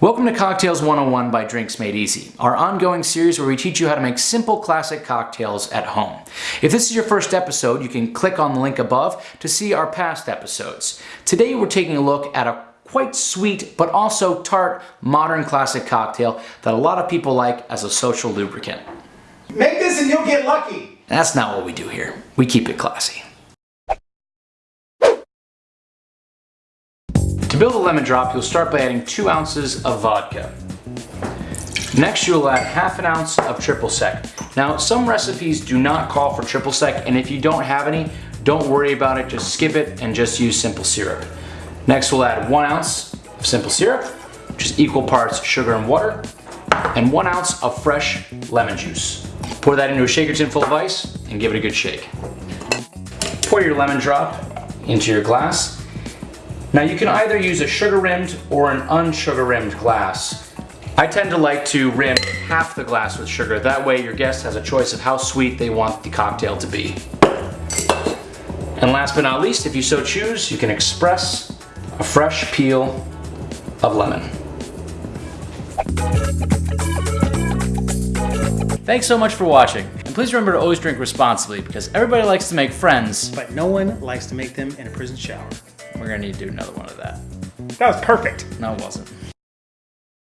Welcome to Cocktails 101 by Drinks Made Easy, our ongoing series where we teach you how to make simple classic cocktails at home. If this is your first episode, you can click on the link above to see our past episodes. Today we're taking a look at a quite sweet but also tart modern classic cocktail that a lot of people like as a social lubricant. Make this and you'll get lucky. That's not what we do here. We keep it classy. To build a lemon drop, you'll start by adding two ounces of vodka. Next, you'll add half an ounce of triple sec. Now, some recipes do not call for triple sec, and if you don't have any, don't worry about it, just skip it and just use simple syrup. Next, we'll add one ounce of simple syrup, which is equal parts sugar and water, and one ounce of fresh lemon juice. Pour that into a shaker tin full of ice and give it a good shake. Pour your lemon drop into your glass now you can either use a sugar rimmed or an unsugar rimmed glass. I tend to like to rim half the glass with sugar. That way your guest has a choice of how sweet they want the cocktail to be. And last but not least, if you so choose, you can express a fresh peel of lemon. Thanks so much for watching. And please remember to always drink responsibly because everybody likes to make friends. But no one likes to make them in a prison shower. We're gonna need to do another one of that. That was perfect. No, it wasn't.